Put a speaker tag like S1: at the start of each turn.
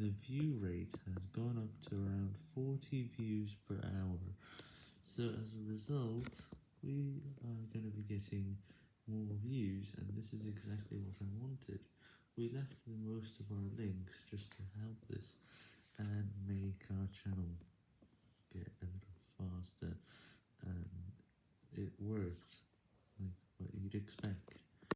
S1: the view rate has gone up to around 40 views per hour, so as a result, we are going to be getting more views, and this is exactly what I wanted. We left the most of our links just to help this, and make our channel get a little faster, and it worked, like what you'd expect.